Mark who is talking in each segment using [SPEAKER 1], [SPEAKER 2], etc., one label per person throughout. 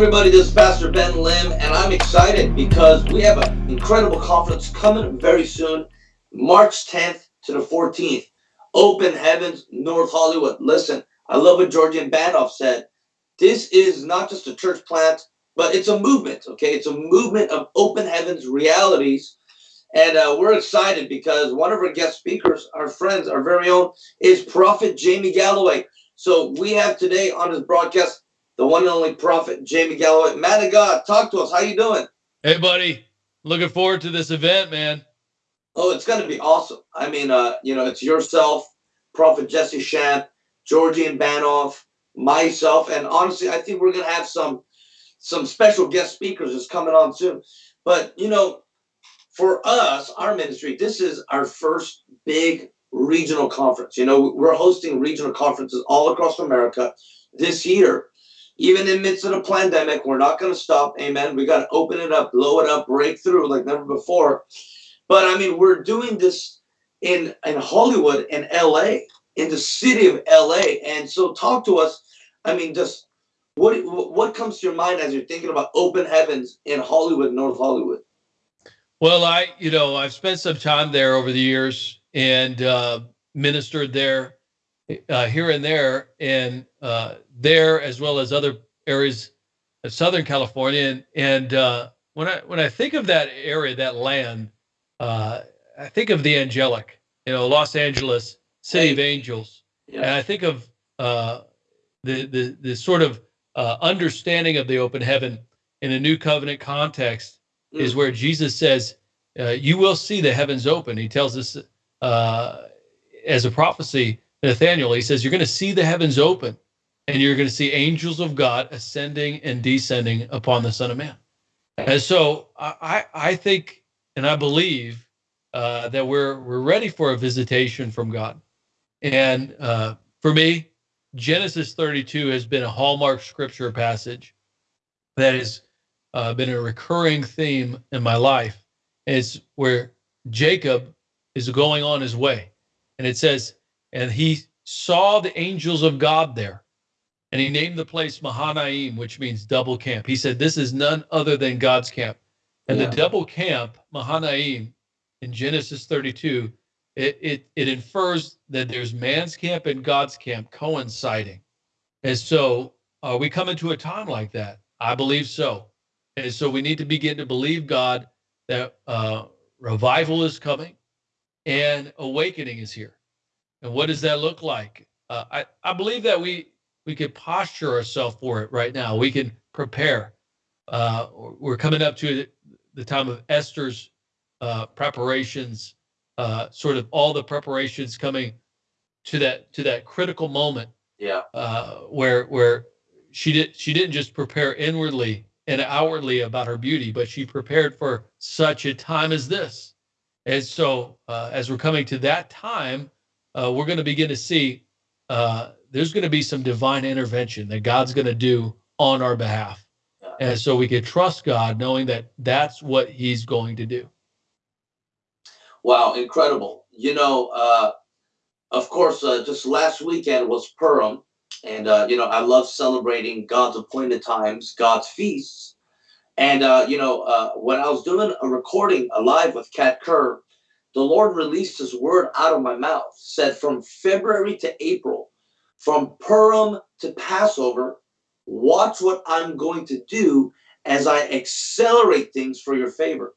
[SPEAKER 1] Everybody, this is Pastor Ben Lim, and I'm excited because we have an incredible conference coming very soon, March 10th to the 14th. Open Heavens, North Hollywood. Listen, I love what Georgian Banov said. This is not just a church plant, but it's a movement, okay? It's a movement of Open Heavens realities. And uh, we're excited because one of our guest speakers, our friends, our very own, is Prophet Jamie Galloway. So we have today on his broadcast the one and only prophet Jamie Galloway. Man of God, talk to us. How you doing?
[SPEAKER 2] Hey, buddy. Looking forward to this event, man.
[SPEAKER 1] Oh, it's going to be awesome. I mean, uh, you know, it's yourself, Prophet Jesse Shamp, Georgian Banov, myself, and honestly, I think we're going to have some some special guest speakers is coming on soon. But you know, for us, our ministry, this is our first big regional conference. You know, we're hosting regional conferences all across America this year even in midst of the pandemic, we're not going to stop. Amen. We got to open it up, blow it up, break through like never before. But I mean, we're doing this in in Hollywood and LA, in the city of LA. And so, talk to us. I mean, just what what comes to your mind as you're thinking about open heavens in Hollywood, North Hollywood?
[SPEAKER 2] Well, I you know I've spent some time there over the years and uh, ministered there uh, here and there, and uh, there as well as other areas of Southern California. And, and uh, when I when I think of that area, that land, uh, I think of the angelic, you know, Los Angeles, city of angels, yeah. and I think of uh, the the the sort of uh, understanding of the open heaven in a new covenant context mm. is where Jesus says, "You will see the heavens open." He tells us as a prophecy Nathaniel, he says, You're going to see the heavens open and you're going to see angels of God ascending and descending upon the Son of Man. And so I, I think and I believe uh, that we're we're ready for a visitation from God. And uh, for me, Genesis 32 has been a hallmark scripture passage that has uh, been a recurring theme in my life. It's where Jacob is going on his way, and it says, and he saw the angels of God there. And he named the place Mahanaim, which means double camp. He said, This is none other than God's camp. And yeah. the double camp, Mahanaim, in Genesis 32, it, it, it infers that there's man's camp and God's camp coinciding. And so, are we coming to a time like that? I believe so. And so, we need to begin to believe God that uh, revival is coming and awakening is here. And what does that look like? Uh, I, I believe that we we could posture ourselves for it right now. We can prepare. Uh, we're coming up to the time of Esther's uh, preparations, uh, sort of all the preparations coming to that to that critical moment.
[SPEAKER 1] Yeah.
[SPEAKER 2] Uh, where where she did she didn't just prepare inwardly and outwardly about her beauty, but she prepared for such a time as this. And so, uh, as we're coming to that time, uh, we're going to begin to see uh, there's going to be some divine intervention that God's going to do on our behalf. And so we can trust God knowing that that's what he's going to do.
[SPEAKER 1] Wow, incredible. You know, uh, of course, uh, just last weekend was Purim. And, uh, you know, I love celebrating God's appointed times, God's feasts. And, uh, you know, uh, when I was doing a recording live with Kat Kerr, the Lord released his word out of my mouth, said from February to April, from Purim to Passover, watch what I'm going to do as I accelerate things for your favor.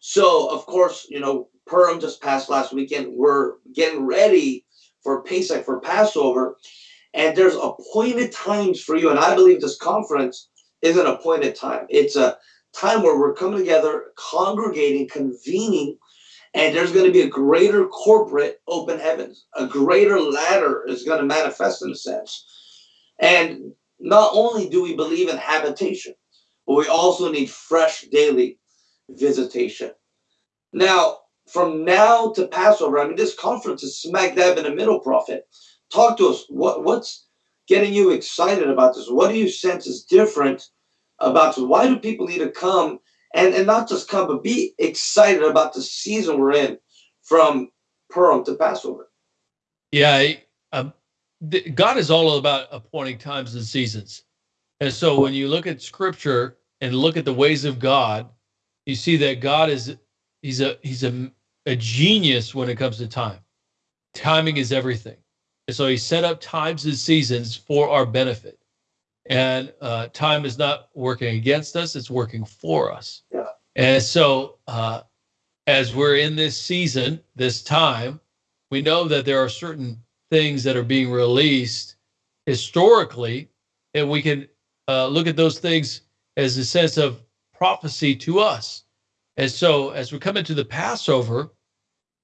[SPEAKER 1] So, of course, you know, Purim just passed last weekend. We're getting ready for Pesach, for Passover, and there's appointed times for you. And I believe this conference is an appointed time. It's a time where we're coming together, congregating, convening and there's going to be a greater corporate open heavens. A greater ladder is going to manifest in a sense. And not only do we believe in habitation, but we also need fresh daily visitation. Now, from now to Passover, I mean, this conference is smack dab in the middle, Prophet. Talk to us. What, what's getting you excited about this? What do you sense is different about this? Why do people need to come and and not just come, but be excited about the season we're in from Purim to Passover.
[SPEAKER 2] Yeah, um, God is all about appointing times and seasons. And so when you look at scripture and look at the ways of God, you see that God is he's a he's a, a genius when it comes to time. Timing is everything. And so he set up times and seasons for our benefit. And uh, time is not working against us, it's working for us.
[SPEAKER 1] Yeah.
[SPEAKER 2] And so uh, as we're in this season, this time, we know that there are certain things that are being released historically, and we can uh, look at those things as a sense of prophecy to us. And so, as we come into the Passover,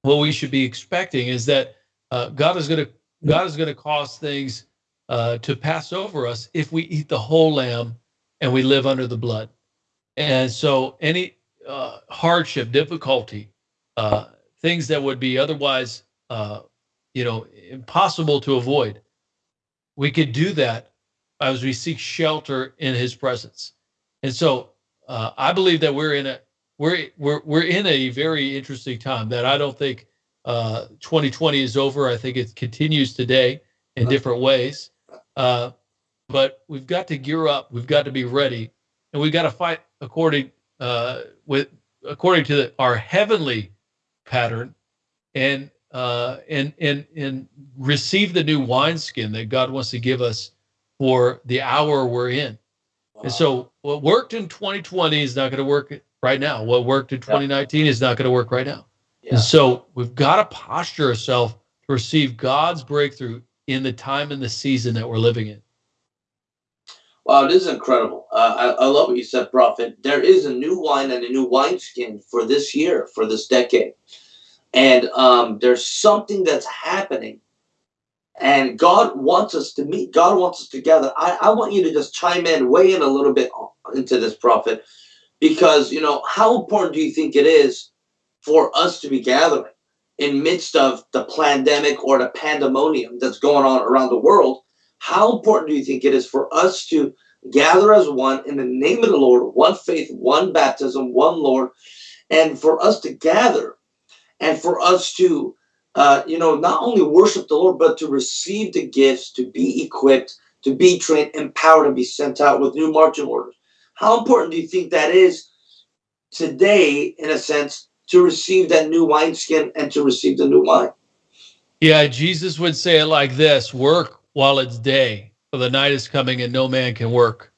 [SPEAKER 2] what we should be expecting is that uh, God is going to God is going to cause things uh, to pass over us if we eat the whole lamb and we live under the blood. And so, any uh, hardship, difficulty, uh, things that would be otherwise, uh, you know, impossible to avoid, we could do that as we seek shelter in His presence. And so, uh, I believe that we're in a we're we're we're in a very interesting time that I don't think uh, 2020 is over. I think it continues today in different ways. Uh, but we've got to gear up. We've got to be ready, and we've got to fight according uh, with according to the, our heavenly pattern, and uh, and and and receive the new wineskin that God wants to give us for the hour we're in. Wow. And so, what worked in 2020 is not going to work right now. What worked in 2019 yeah. is not going to work right now. Yeah. And so, we've got to posture ourselves to receive God's breakthrough in the time and the season that we're living in.
[SPEAKER 1] Wow, it is incredible. Uh, I, I love what you said, Prophet. There is a new wine and a new wineskin for this year, for this decade. And um, there's something that's happening. And God wants us to meet. God wants us together. I, I want you to just chime in, weigh in a little bit into this, Prophet, because, you know, how important do you think it is for us to be gathering? In midst of the pandemic or the pandemonium that's going on around the world, how important do you think it is for us to gather as one in the name of the Lord, one faith, one baptism, one Lord, and for us to gather and for us to, uh, you know, not only worship the Lord, but to receive the gifts, to be equipped, to be trained, empowered, and be sent out with new marching orders. How important do you think that is today, in a sense, to receive that new wineskin and to receive the new wine.
[SPEAKER 2] Yeah, Jesus would say it like this work while it's day, for the night is coming and no man can work.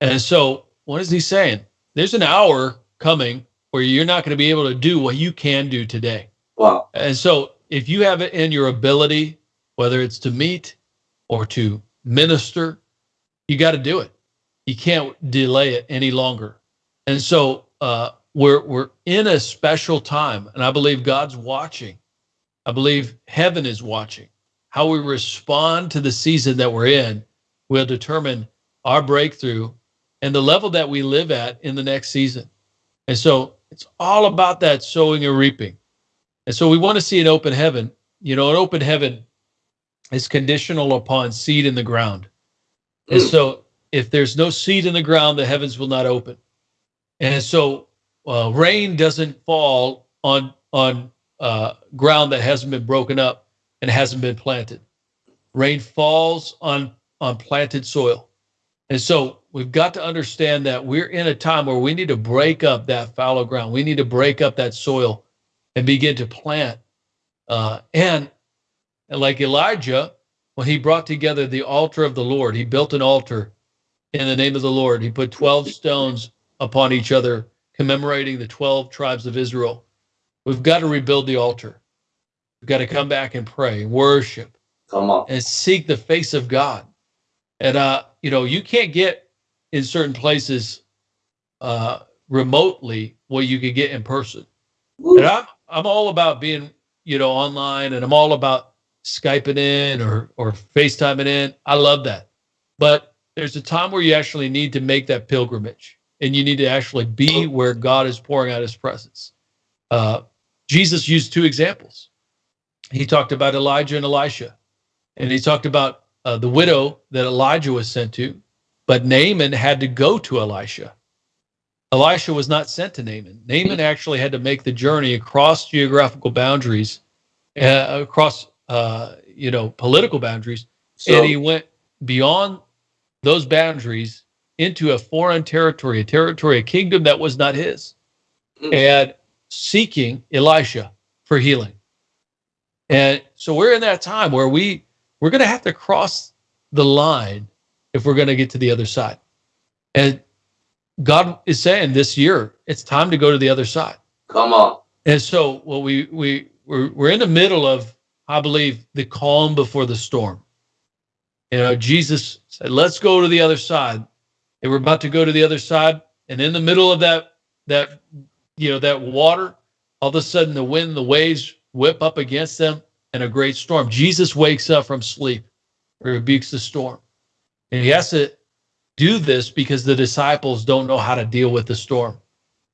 [SPEAKER 2] And so, what is he saying? There's an hour coming where you're not going to be able to do what you can do today.
[SPEAKER 1] Wow.
[SPEAKER 2] And so, if you have it in your ability, whether it's to meet or to minister, you got to do it. You can't delay it any longer. And so, uh, we're we're in a special time and i believe god's watching. I believe heaven is watching. How we respond to the season that we're in will determine our breakthrough and the level that we live at in the next season. And so it's all about that sowing and reaping. And so we want to see an open heaven. You know an open heaven is conditional upon seed in the ground. And mm. so if there's no seed in the ground the heavens will not open. And so uh, rain doesn't fall on on uh, ground that hasn't been broken up and hasn't been planted. Rain falls on on planted soil, and so we've got to understand that we're in a time where we need to break up that fallow ground. We need to break up that soil and begin to plant. Uh, and, and like Elijah, when he brought together the altar of the Lord, he built an altar in the name of the Lord. He put 12 stones upon each other commemorating the 12 tribes of Israel. We've got to rebuild the altar. We've got to come back and pray, worship,
[SPEAKER 1] come on,
[SPEAKER 2] and seek the face of God. And uh, you know, you can't get in certain places uh, remotely what you could get in person. Woo. And I'm I'm all about being, you know, online, and I'm all about skyping in or or FaceTiming in. I love that, but there's a time where you actually need to make that pilgrimage and you need to actually be where God is pouring out his presence. Uh, Jesus used two examples. He talked about Elijah and Elisha, and he talked about uh, the widow that Elijah was sent to, but Naaman had to go to Elisha. Elisha was not sent to Naaman. Naaman actually had to make the journey across geographical boundaries, uh, across uh, you know political boundaries, so, and he went beyond those boundaries into a foreign territory, a territory, a kingdom that was not his,
[SPEAKER 1] Mm.
[SPEAKER 2] and seeking Elisha for healing. And so we're in that time where we we're going to have to cross the line if we're going to get to the other side. And God is saying this year it's time to go to the other side.
[SPEAKER 1] Come on.
[SPEAKER 2] And so what we we we're, we're in the middle of I believe the calm before the storm. You know, Jesus said, "Let's go to the other side." They were about to go to the other side, and in the middle of that that you know that water, all of a sudden the wind, the waves whip up against them, and a great storm. Jesus wakes up from sleep, rebukes the storm, and he has to do this because the disciples don't know how to deal with the storm.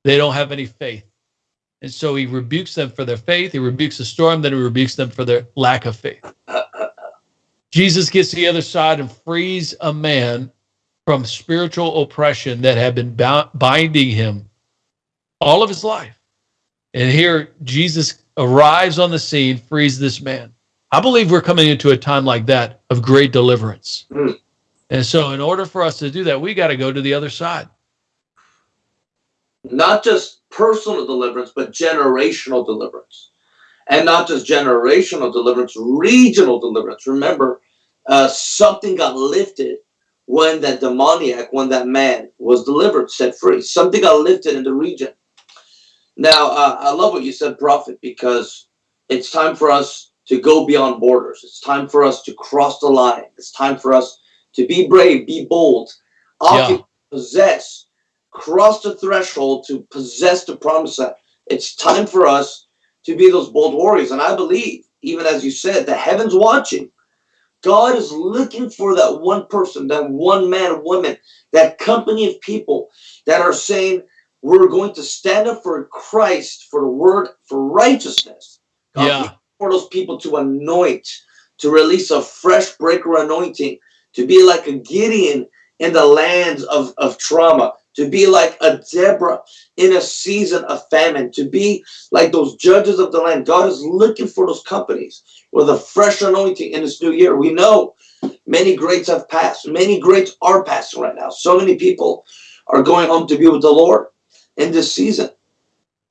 [SPEAKER 2] They don't have any faith. And so he rebukes them for their faith. He rebukes the storm, then he rebukes them for their lack of faith. Jesus gets to the other side and frees a man from spiritual oppression that had been bound, binding him all of his life. And here Jesus arrives on the scene, frees this man. I believe we're coming into a time like that of great deliverance.
[SPEAKER 1] Mm.
[SPEAKER 2] And so, in order for us to do that, we got to go to the other side.
[SPEAKER 1] Not just personal deliverance, but generational deliverance. And not just generational deliverance, regional deliverance. Remember, uh, something got lifted when that demoniac, when that man was delivered, set free. Something got lifted in the region. Now, uh, I love what you said, Prophet, because it's time for us to go beyond borders. It's time for us to cross the line. It's time for us to be brave, be bold, occupy, possess, cross the threshold to possess the promised land. It's time for us to be those bold warriors. And I believe, even as you said, the heavens watching. God is looking for that one person, that one man, woman, that company of people that are saying, we're going to stand up for Christ, for the word, for righteousness. God
[SPEAKER 2] Yeah.
[SPEAKER 1] for those people to anoint, to release a fresh breaker anointing, to be like a Gideon in the lands of, of trauma, to be like a Deborah in a season of famine, to be like those judges of the land. God is looking for those companies with a fresh anointing in this new year. We know many greats have passed, many greats are passing right now. So many people are going home to be with the Lord in this season.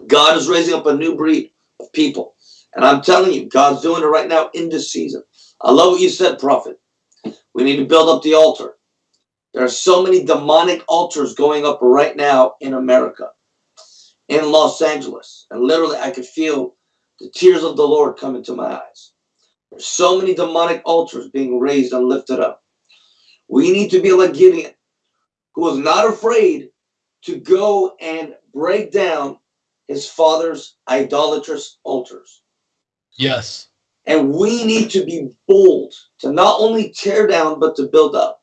[SPEAKER 1] God is raising up a new breed of people. And I'm telling you, God's doing it right now in this season. I love what you said, Prophet. We need to build up the altar. There are so many demonic altars going up right now in America, in Los Angeles. And literally, I could feel the tears of the Lord come into my eyes. There's so many demonic altars being raised and lifted up. We need to be like Gideon, who was not afraid to go and break down his father's idolatrous altars.
[SPEAKER 2] Yes.
[SPEAKER 1] And we need to be bold to not only tear down, but to build up.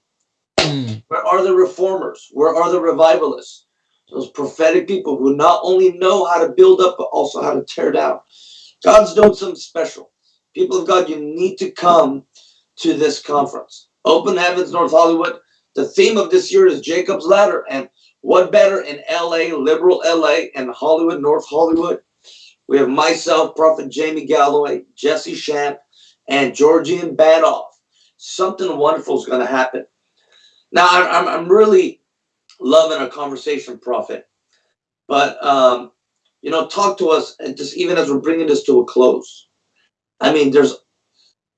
[SPEAKER 1] Where are the reformers? Where are the revivalists? Those prophetic people who not only know how to build up, but also how to tear down. God's doing something special. People of God, you need to come to this conference. Open Heavens, North Hollywood. The theme of this year is Jacob's Ladder. And what better in LA, liberal LA, and Hollywood, North Hollywood? We have myself, Prophet Jamie Galloway, Jesse Shamp, and Georgian Banov. Something wonderful is going to happen. Now, I'm, I'm, really loving our conversation, Prophet. But, um, you know, talk to us, and just even as we're bringing this to a close. I mean, there's,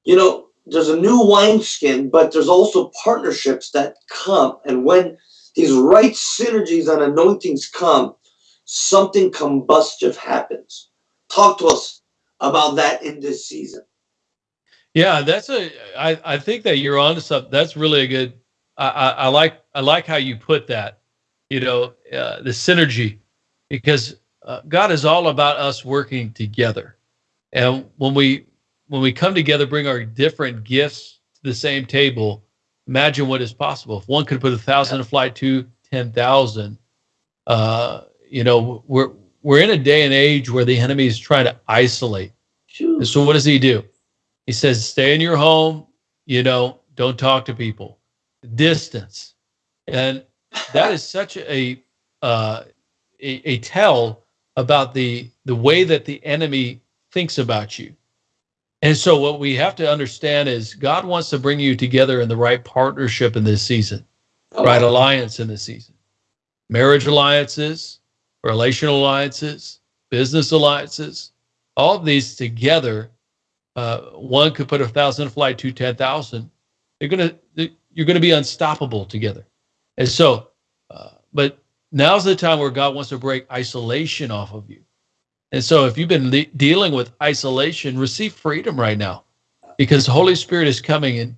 [SPEAKER 1] you know, there's a new wineskin, but there's also partnerships that come. And when these right synergies and anointings come, something combustive happens. Talk to us about that in this season.
[SPEAKER 2] Yeah, that's a. I I think that you're onto something. That's really a good. I I, I like I like how you put that. You know, uh, the synergy, because uh, God is all about us working together, and when we when we come together, bring our different gifts to the same table. Imagine what is possible. If one could put a thousand to flight, two ten thousand. Uh, you know, we're we're in a day and age where the enemy is trying to isolate. So what does he do? He says, stay in your home, you know, don't talk to people. Distance. And that is such a uh a, a tell about the the way that the enemy thinks about you. And so what we have to understand is God wants to bring you together in the right partnership in this season. right alliance in the season. Marriage alliances, relational alliances, business alliances, all of these together, uh, one could put a thousand flight to ten thousand. They're gonna you're gonna be unstoppable together, and so, uh, but now's the time where God wants to break isolation off of you. And so, if you've been le- dealing with isolation, receive freedom right now, because the Holy Spirit is coming and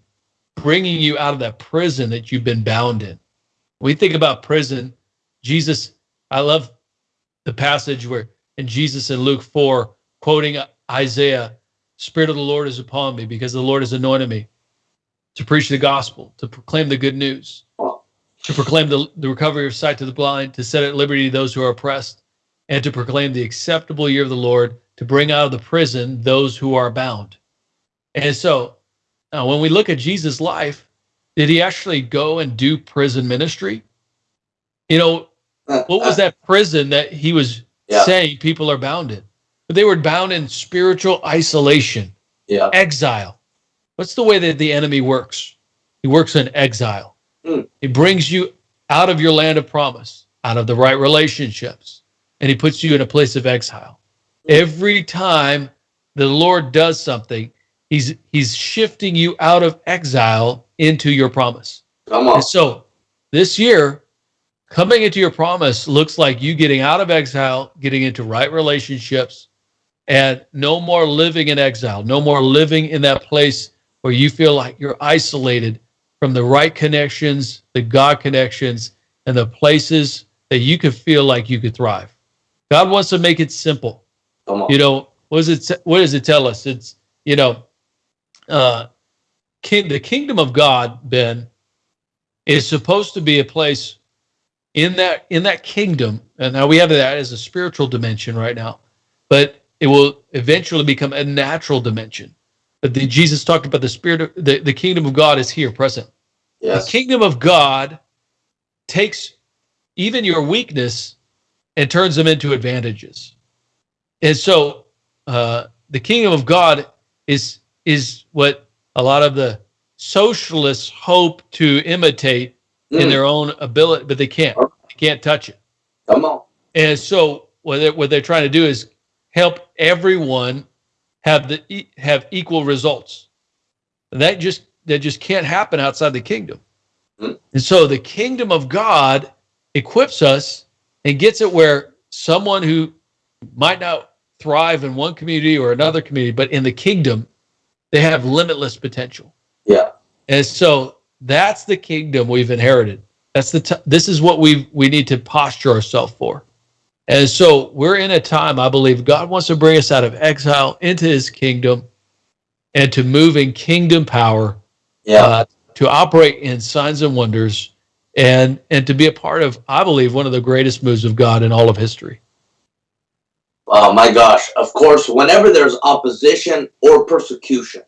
[SPEAKER 2] bringing you out of that prison that you've been bound in. When we think about prison, Jesus. I love the passage where in Jesus in Luke four, quoting Isaiah, "Spirit of the Lord is upon me, because the Lord has anointed me to preach the gospel, to proclaim the good news." to proclaim the, the recovery of sight to the blind, to set at liberty those who are oppressed, and to proclaim the acceptable year of the Lord, to bring out of the prison those who are bound. And so, now when we look at Jesus' life, did he actually go and do prison ministry? You know, what was that prison that he was yeah. saying people are bound in? But they were bound in spiritual isolation,
[SPEAKER 1] yeah.
[SPEAKER 2] exile. What's the way that the enemy works? He works in exile. Mm. He brings you out of your land of promise, out of the right relationships, and he puts you in a place of exile. Mm. Every time the Lord does something, he's he's shifting you out of exile into your promise.
[SPEAKER 1] Come on.
[SPEAKER 2] And so this year, coming into your promise looks like you getting out of exile, getting into right relationships, and no more living in exile, no more living in that place where you feel like you're isolated from the right connections, the God connections, and the places that you could feel like you could thrive. God wants to make it simple. You know, what does it what does it tell us? It's you know, uh king, the kingdom of God, Ben, is supposed to be a place in that in that kingdom, and now we have that as a spiritual dimension right now, but it will eventually become a natural dimension. But the, Jesus talked about the spirit of the, the kingdom of God is here present.
[SPEAKER 1] Yes.
[SPEAKER 2] The kingdom of God takes even your weakness and turns them into advantages. And so uh, the kingdom of God is is what a lot of the socialists hope to imitate mm. in their own ability, but they can't. They can't touch it.
[SPEAKER 1] Come on.
[SPEAKER 2] And so what they're, what they're trying to do is help everyone have the have equal results. And that just that just can't happen outside the kingdom. Mm-hmm. And so the kingdom of God equips us and gets it where someone who might not thrive in one community or another community, but in the kingdom, they have limitless potential.
[SPEAKER 1] Yeah.
[SPEAKER 2] And so that's the kingdom we've inherited. That's the this is what we we need to posture ourselves for. And so we're in a time, I believe, God wants to bring us out of exile into his kingdom and to move in kingdom power,
[SPEAKER 1] yeah. Uh,
[SPEAKER 2] to operate in signs and wonders, and and to be a part of, I believe, one of the greatest moves of God in all of history.
[SPEAKER 1] Oh my gosh. Of course, whenever there's opposition or persecution,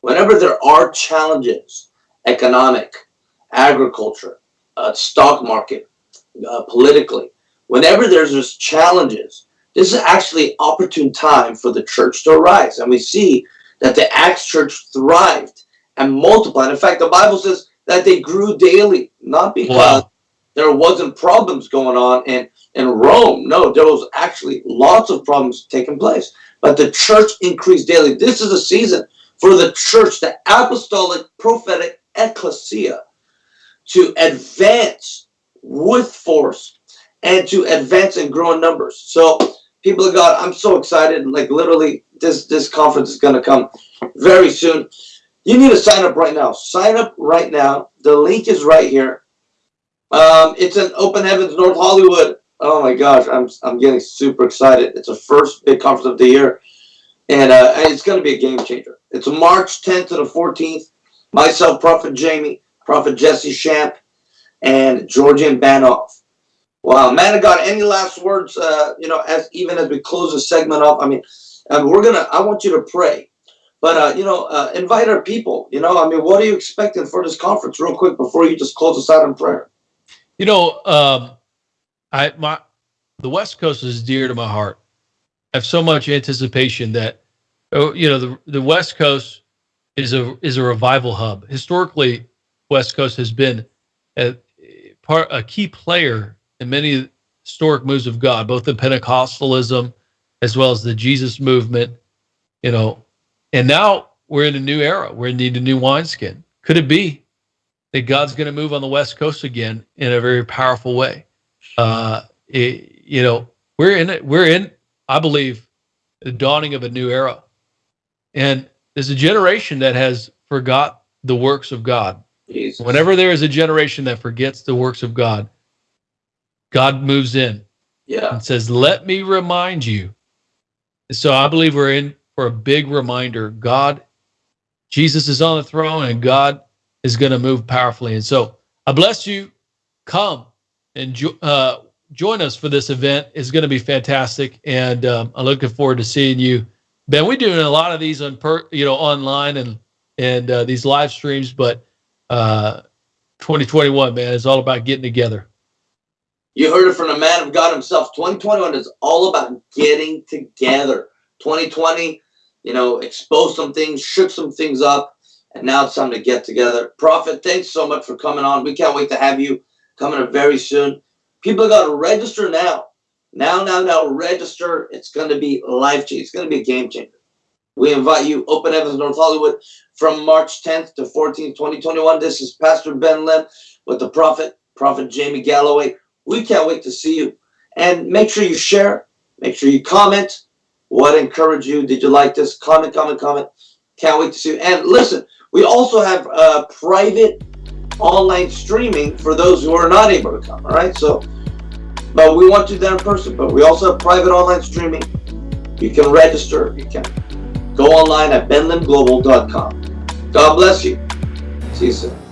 [SPEAKER 1] whenever there are challenges, economic, agriculture, uh, stock market, uh, politically, whenever there's challenges, this is actually opportune time for the church to arise. And we see that the Acts church thrived and multiplied. In fact, the Bible says that they grew daily, not because wow. there wasn't problems going on in, in Rome. No, there was actually lots of problems taking place. But the church increased daily. This is a season for the church, the apostolic prophetic ecclesia, to advance with force and to advance and grow in numbers. So, people of God, I'm so excited. Like literally, this this conference is going to come very soon. You need to sign up right now. Sign up right now. The link is right here. Um, it's in Open Heavens, North Hollywood. Oh my gosh, I'm I'm getting super excited. It's the first big conference of the year, and uh, it's going to be a game changer. It's March 10th to the 14th. Myself, Prophet Jamie, Prophet Jesse Shamp, and Georgian Banov. Wow, man of God, any last words? Uh, you know, as even as we close the segment off, I mean, um, we're gonna. I want you to pray, but uh, you know, uh, invite our people. You know, I mean, what are you expecting for this conference, real quick, before you just close us out in prayer?
[SPEAKER 2] You know, um, I my the West Coast is dear to my heart. I have so much anticipation that, oh, you know, the the West Coast is a is a revival hub. Historically, West Coast has been. A, part a key player in many historic moves of God, both in Pentecostalism as well as the Jesus movement. You know, and now we're in a new era. We're in need a new wineskin. Could it be that God's going to move on the West Coast again in a very powerful way? Uh, it, you know, we're in it. We're in, I believe, the dawning of a new era, and there's a generation that has forgot the works of God.
[SPEAKER 1] Jesus.
[SPEAKER 2] Whenever there is a generation that forgets the works of God, God moves in
[SPEAKER 1] Yeah.
[SPEAKER 2] and says, Let me remind you. So I believe we're in for a big reminder. God, Jesus is on the throne and God is going to move powerfully. And so I bless you. Come and jo- uh, join us for this event. It's going to be fantastic. And um, I'm looking forward to seeing you. Ben, we're doing a lot of these on per, you know, online and and uh, these live streams, but uh, 2021, man, is all about getting together.
[SPEAKER 1] You heard it from the man of God himself. 2021 is all about getting together. 2020, you know, exposed some things, shook some things up, and now it's time to get together. Prophet, thanks so much for coming on. We can't wait to have you coming up very soon. People got to register now. Now, now, now, register. It's going to be life changing. It's going to be a game changer. We invite you, Open Heavens, North Hollywood, from March 10th to 14th, 2021. This is Pastor Ben Lim with the prophet, Prophet Jamie Galloway. We can't wait to see you. And make sure you share, make sure you comment. What encouraged you? Did you like this? Comment, comment, comment. Can't wait to see you. And listen, we also have uh, private online streaming for those who are not able to come. All right. So, but we want you there in person. But we also have private online streaming. You can register. You can go online at benlimglobal.com. God bless you. See you soon.